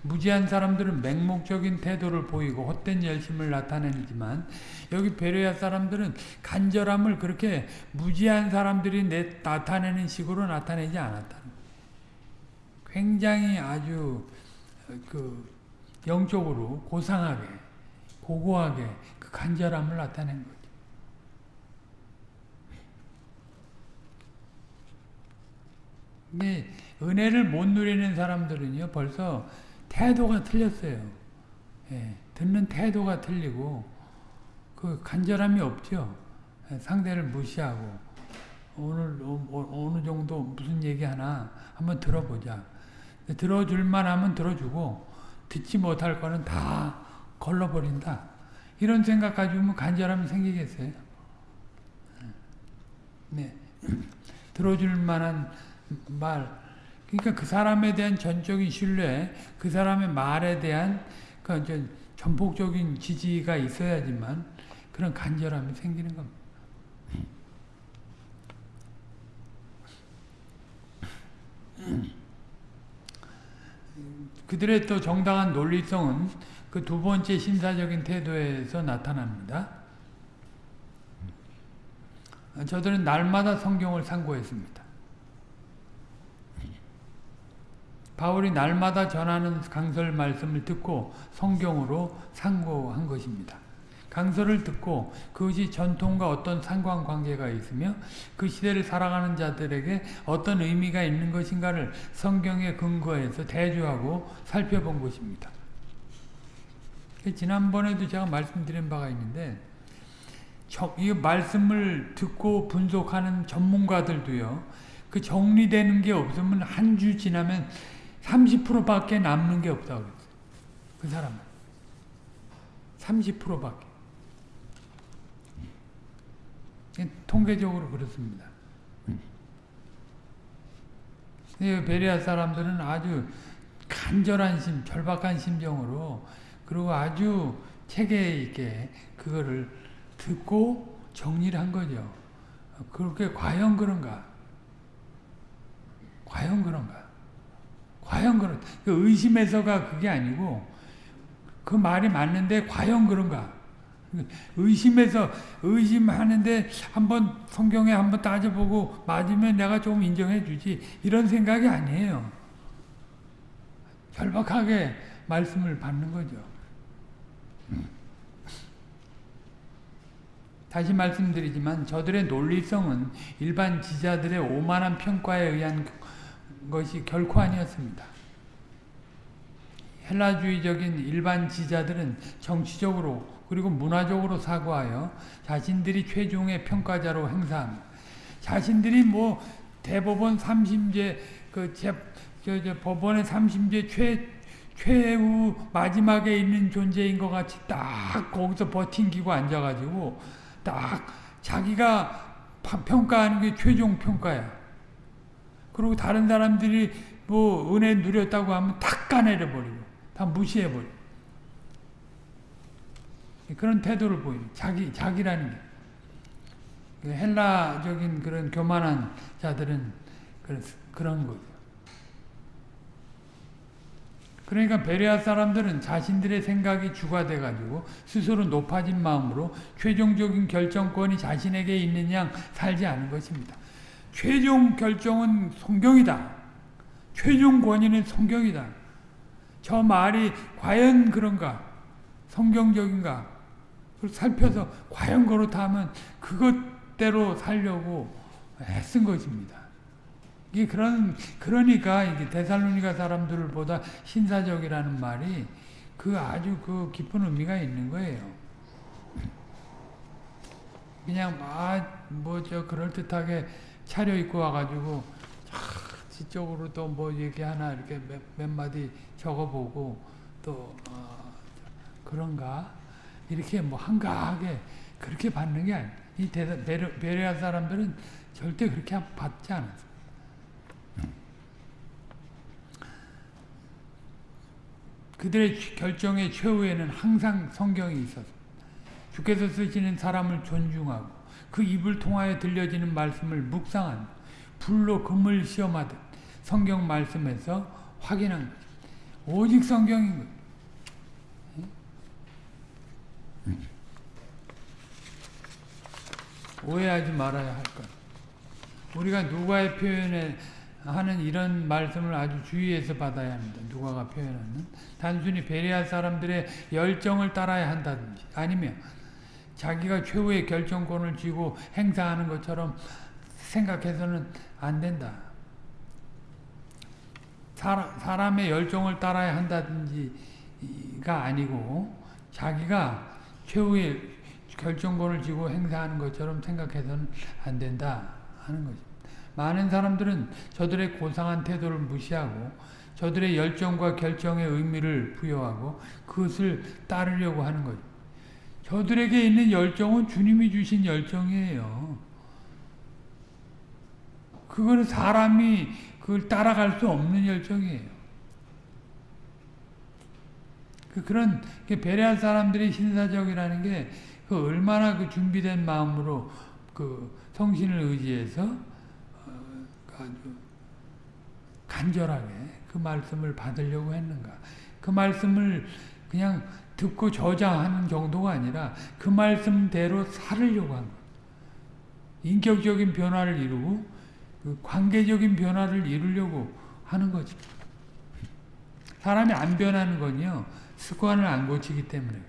무지한 사람들은 맹목적인 태도를 보이고 헛된 열심을 나타내지만 여기 베레아 사람들은 간절함을 그렇게 무지한 사람들이 나타내는 식으로 나타내지 않았다는 굉장히 아주 그 영적으로 고상하게 고고하게 그 간절함을 나타낸 거죠. 근데 은혜를 못 누리는 사람들은요 벌써 태도가 틀렸어요. 예, 듣는 태도가 틀리고 그 간절함이 없죠. 예, 상대를 무시하고 오늘 어, 느 정도 무슨 얘기 하나 한번 들어보자. 들어줄 만 하면 들어주고 듣지 못할 거는 다 걸러버린다. 이런 생각 가지고 간절함이 생기겠어요? 네. 들어줄 만한 말, 그러니까 그 사람에 대한 전적인 신뢰, 그 사람의 말에 대한 그 전폭적인 지지가 있어야지만 그런 간절함이 생기는 겁니다. 그들의 또 정당한 논리성은 그 두 번째 신사적인 태도에서 나타납니다. 저들은 날마다 성경을 상고했습니다. 바울이 날마다 전하는 강설 말씀을 듣고 성경으로 상고한 것입니다. 강설을 듣고 그것이 전통과 어떤 상관관계가 있으며 그 시대를 살아가는 자들에게 어떤 의미가 있는 것인가를 성경에 근거해서 대조하고 살펴본 것입니다. 지난번에도 제가 말씀드린 바가 있는데 이 말씀을 듣고 분석하는 전문가들도요. 그 정리되는 게 없으면 한 주 지나면 30%밖에 남는 게 없다고 그랬어요. 그 사람은. 30%밖에. 통계적으로 그렇습니다. 베리아 사람들은 아주 간절한 심, 절박한 심정으로 그리고 아주 체계 있게 그거를 듣고 정리를 한 거죠. 그렇게 과연 그런가? 과연 그런가? 과연 그런 그 의심에서가 그게 아니고 그 말이 맞는데 과연 그런가? 의심해서 의심하는데 한번 성경에 한번 따져보고 맞으면 내가 좀 인정해 주지 이런 생각이 아니에요. 절박하게 말씀을 받는 거죠. 다시 말씀드리지만 저들의 논리성은 일반 지자들의 오만한 평가에 의한 것이 결코 아니었습니다. 헬라주의적인 일반 지자들은 정치적으로 그리고 문화적으로 사고하여 자신들이 최종의 평가자로 행사합니다. 자신들이 뭐 대법원 3심제 그 제, 저, 저 법원의 3심제 최 최후 마지막에 있는 존재인 것 같이 딱 거기서 버팅기고 앉아가지고 딱 자기가 평가하는 게 최종 평가야. 그리고 다른 사람들이 뭐 은혜 누렸다고 하면 다 까내려 버리고 다 무시해 버리고 그런 태도를 보이는 자기 자기라는 게 그 헬라적인 그런 교만한 자들은 그런 거죠. 그러니까 베레아 사람들은 자신들의 생각이 주가 돼가지고 스스로 높아진 마음으로 최종적인 결정권이 자신에게 있는 양 살지 않은 것입니다. 최종 결정은 성경이다. 최종 권위는 성경이다. 저 말이 과연 그런가? 성경적인가? 살펴서 과연 그렇다면 그것대로 살려고 애쓴 것입니다. 이게 그런 그러니까 이게 데살로니가 사람들을 보다 신사적이라는 말이 그 아주 그 깊은 의미가 있는 거예요. 그냥 아뭐 저 그럴 듯하게 차려 입고 와가지고 지적으로 또 뭐 얘기 하나 이렇게 몇, 몇 마디 적어보고 또 어, 그런가 이렇게 뭐 한가하게 그렇게 받는 게 아니에요. 이 베레아 사람들은 절대 그렇게 받지 않았어요. 그들의 결정의 최후에는 항상 성경이 있어서 주께서 쓰시는 사람을 존중하고 그 입을 통하여 들려지는 말씀을 묵상한 불로 금을 시험하듯 성경 말씀에서 확인한 거죠. 오직 성경인 거예요. 오해하지 말아야 할 것. 우리가 누가의 표현에 하는 이런 말씀을 아주 주의해서 받아야 합니다. 누가가 표현하는 단순히 베레아 사람들의 열정을 따라야 한다든지 아니면 자기가 최후의 결정권을 쥐고 행사하는 것처럼 생각해서는 안 된다. 사람, 의 열정을 따라야 한다든지가 아니고 자기가 최후의 결정권을 쥐고 행사하는 것처럼 생각해서는 안 된다 하는 거죠. 많은 사람들은 저들의 고상한 태도를 무시하고 저들의 열정과 결정의 의미를 부여하고 그것을 따르려고 하는 거죠. 저들에게 있는 열정은 주님이 주신 열정이에요. 그거는 사람이 그걸 따라갈 수 없는 열정이에요. 그 그런 배려한 사람들이 신사적이라는 게 그 얼마나 그 준비된 마음으로 그 성신을 의지해서 아주 간절하게 그 말씀을 받으려고 했는가. 그 말씀을 그냥 듣고 저장하는 정도가 아니라 그 말씀대로 살으려고 한 것. 인격적인 변화를 이루고 그 관계적인 변화를 이루려고 하는 거지. 사람이 안 변하는 건요. 습관을 안 고치기 때문에.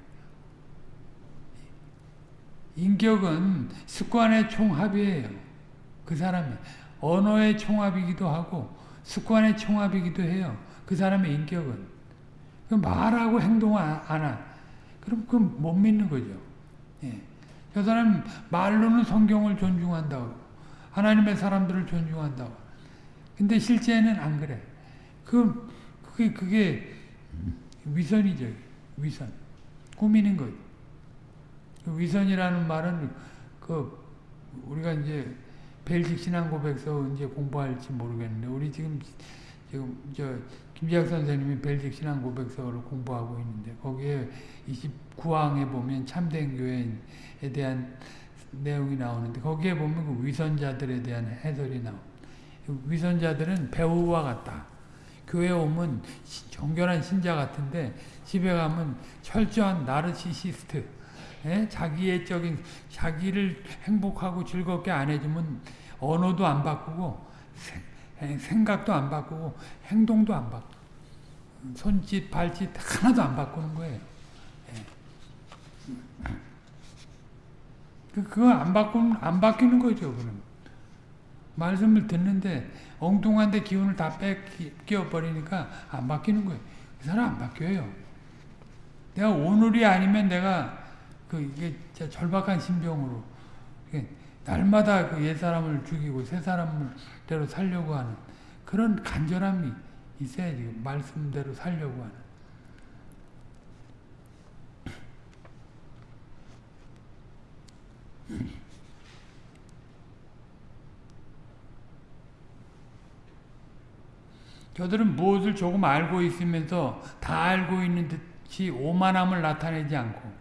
인격은 습관의 총합이에요. 그 사람이. 언어의 총합이기도 하고 습관의 총합이기도 해요. 그 사람의 인격은. 그 말하고 행동 안 하. 그럼 그못 믿는 거죠. 예. 저 사람 말로는 성경을 존중한다고 하나님의 사람들을 존중한다고 근데 실제는 안 그래. 그, 그게, 그게 위선이죠. 위선. 꾸미는 거죠. 그 위선이라는 말은 그 우리가 이제 벨식 신앙 고백서 언제 공부할지 모르겠는데 우리 지금 지금 저 김지학 선생님이 벨식 신앙 고백서를 공부하고 있는데 거기에 29항에 보면 참된 교회에 대한 내용이 나오는데 거기에 보면 그 위선자들에 대한 해설이 나오. 위선자들은 배우와 같다. 교회 오면 정결한 신자 같은데 집에 가면 철저한 나르시시스트. 예? 자기애적인 자기를 행복하고 즐겁게 안 해주면 언어도 안 바꾸고 생각도 안 바꾸고 행동도 안 바꾸고 손짓 발짓 하나도 안 바꾸는 거예요. 예. 그, 그거 안 바꾸는 안 바뀌는 거죠. 그럼 말씀을 듣는데 엉뚱한데 기운을 다 뺏겨 버리니까 안 바뀌는 거예요. 그 사람 안 바뀌어요. 내가 오늘이 아니면 내가 그 이게 절박한 심정으로 날마다 그 옛 사람을 죽이고 새 사람대로 살려고 하는 그런 간절함이 있어야지 말씀대로 살려고 하는 저들은 무엇을 조금 알고 있으면서 다 알고 있는 듯이 오만함을 나타내지 않고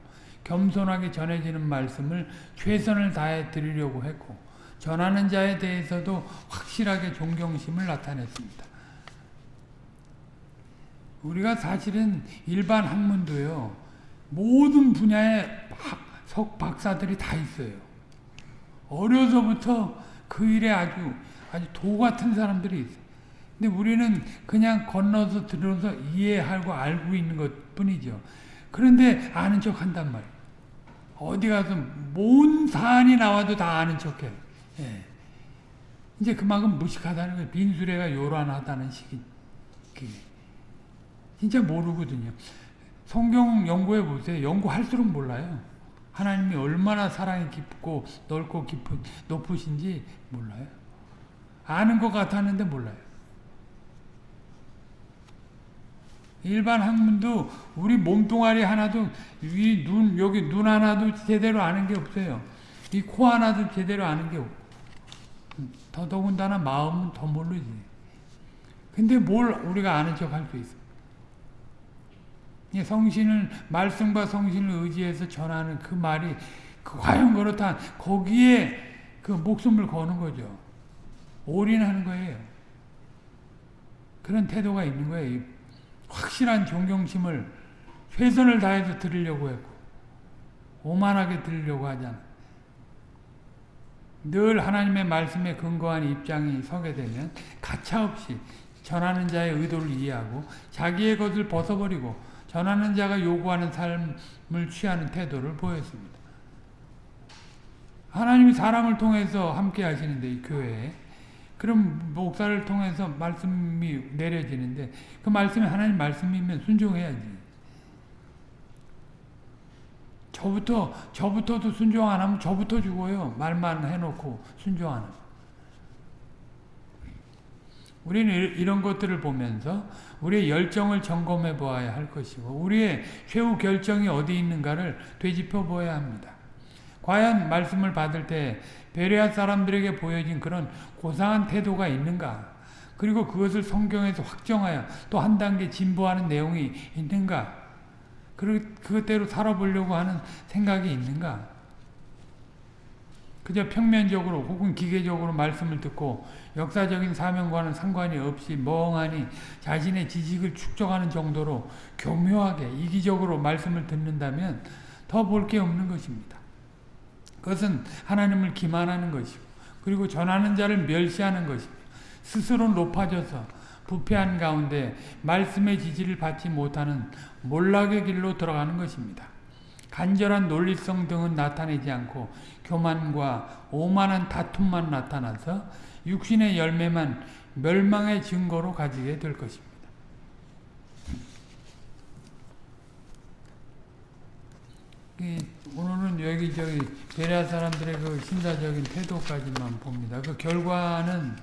겸손하게 전해지는 말씀을 최선을 다해 드리려고 했고 전하는 자에 대해서도 확실하게 존경심을 나타냈습니다. 우리가 사실은 일반 학문도요. 모든 분야의 석 박사들이 다 있어요. 어려서부터 그 일에 아주 아주 도 같은 사람들이 있어요. 근데 우리는 그냥 건너서 들어서 이해하고 알고 있는 것 뿐이죠. 그런데 아는 척 한단 말이에요. 어디 가서 뭔 사안이 나와도 다 아는 척해. 예. 이제 그만큼 무식하다는 거예요. 빈수레가 요란하다는 식이. 진짜 모르거든요. 성경 연구해 보세요. 연구할수록 몰라요. 하나님이 얼마나 사랑이 깊고 넓고 깊은 높으신지 몰라요. 아는 것 같았는데 몰라요. 일반 학문도 우리 몸뚱아리 하나도 위눈 여기 눈 하나도 제대로 아는 게 없어요. 이 코 하나도 제대로 아는 게 없고 더더군다나 마음은 더 모르지. 근데 뭘 우리가 아는 척 할 수 있어. 성신을 말씀과 성신을 의지해서 전하는 그 말이 그 과연 그렇다. 거기에 그 목숨을 거는 거죠. 올인하는 거예요. 그런 태도가 있는 거예요. 확실한 존경심을 최선을 다해서 드리려고 했고 오만하게 드리려고 하잖아. 늘 하나님의 말씀에 근거한 입장이 서게 되면 가차없이 전하는 자의 의도를 이해하고 자기의 것을 벗어버리고 전하는 자가 요구하는 삶을 취하는 태도를 보였습니다. 하나님이 사람을 통해서 함께 하시는데 이 교회에 그럼 목사를 통해서 말씀이 내려지는데 그 말씀이 하나님 말씀이면 순종해야지. 저부터 저부터도 순종 안 하면 저부터 죽어요. 말만 해놓고 순종 안 하면. 우리는 이런 것들을 보면서 우리의 열정을 점검해 보아야 할 것이고 우리의 최후 결정이 어디 있는가를 되짚어 보아야 합니다. 과연 말씀을 받을 때 베레아 사람들에게 보여진 그런 고상한 태도가 있는가? 그리고 그것을 성경에서 확정하여 또 한 단계 진보하는 내용이 있는가? 그것대로 살아보려고 하는 생각이 있는가? 그저 평면적으로 혹은 기계적으로 말씀을 듣고 역사적인 사명과는 상관이 없이 멍하니 자신의 지식을 축적하는 정도로 교묘하게 이기적으로 말씀을 듣는다면 더 볼 게 없는 것입니다. 그것은 하나님을 기만하는 것이고 그리고 전하는 자를 멸시하는 것이고 스스로 높아져서 부패한 가운데 말씀의 지지를 받지 못하는 몰락의 길로 들어가는 것입니다. 간절한 논리성 등은 나타내지 않고 교만과 오만한 다툼만 나타나서 육신의 열매만 멸망의 증거로 가지게 될 것입니다. 오늘은 여기 저기 베레아 사람들의 그 신사적인 태도까지만 봅니다. 그 결과는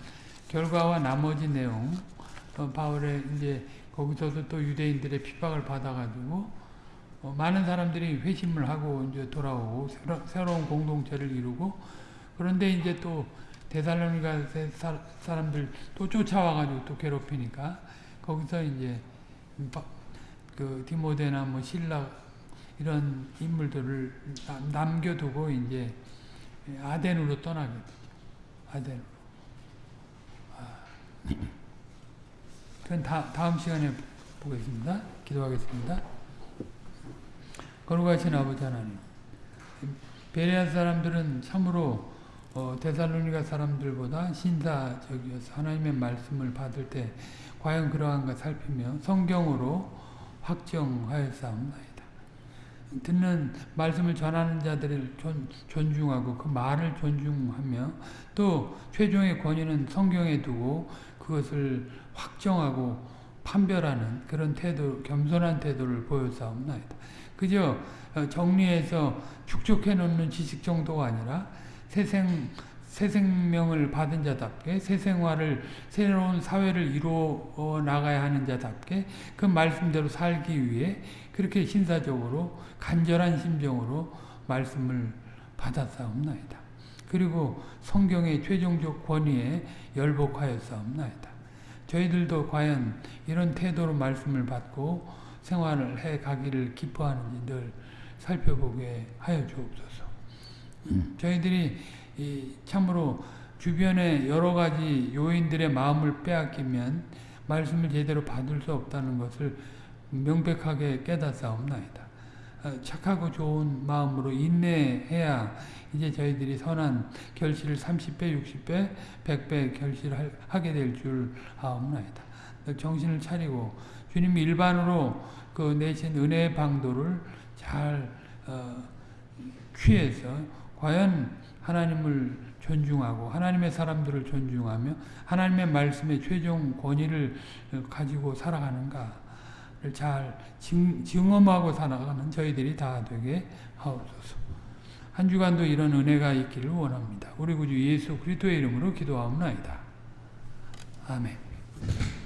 결과와 나머지 내용 어, 바울의 이제 거기서도 또 유대인들의 핍박을 받아가지고 어, 많은 사람들이 회심을 하고 이제 돌아오고 새로, 새로운 공동체를 이루고 그런데 이제 또 대살로니가 사람들 또 쫓아와가지고 또 괴롭히니까 거기서 이제 그 디모데나 뭐 신라 이런 인물들을 남겨두고 이제 아덴으로 떠나게 되죠. 아덴으로. 아. 그건 다, 다음 시간에 보겠습니다. 기도하겠습니다. 거룩하신 아버지 하나님 베레아 사람들은 참으로 어, 데살로니가 사람들보다 신사적이어서 하나님의 말씀을 받을 때 과연 그러한가 살피며 성경으로 확정하였사옵나이다. 듣는 말씀을 전하는 자들을 존, 존중하고 그 말을 존중하며 또 최종의 권위는 성경에 두고 그것을 확정하고 판별하는 그런 태도, 겸손한 태도를 보여사옵나이다. 그저 어, 정리해서 축적해 놓는 지식 정도가 아니라 새생, 새 생명을 받은 자답게 새 생활을 새로운 사회를 이루어 나가야 하는 자답게 그 말씀대로 살기 위해 그렇게 신사적으로 간절한 심정으로 말씀을 받았사옵나이다. 그리고 성경의 최종적 권위에 열복하였사옵나이다. 저희들도 과연 이런 태도로 말씀을 받고 생활을 해 가기를 기뻐하는지 늘 살펴보게 하여 주옵소서. 저희들이 이 참으로 주변의 여러 가지 요인들의 마음을 빼앗기면 말씀을 제대로 받을 수 없다는 것을 명백하게 깨닫사옵나이다. 어, 착하고 좋은 마음으로 인내해야 이제 저희들이 선한 결실을 30배, 60배, 100배 결실을 하게 될 줄 아옵나이다. 정신을 차리고 주님 일반으로 그 내신 은혜의 방도를 잘 어, 취해서 과연 하나님을 존중하고 하나님의 사람들을 존중하며 하나님의 말씀의 최종 권위를 가지고 살아가는가를 잘 증, 증험하고 살아가는 저희들이 다 되게 하옵소서. 한 주간도 이런 은혜가 있기를 원합니다. 우리 구주 예수 그리스도의 이름으로 기도하옵나이다. 아멘.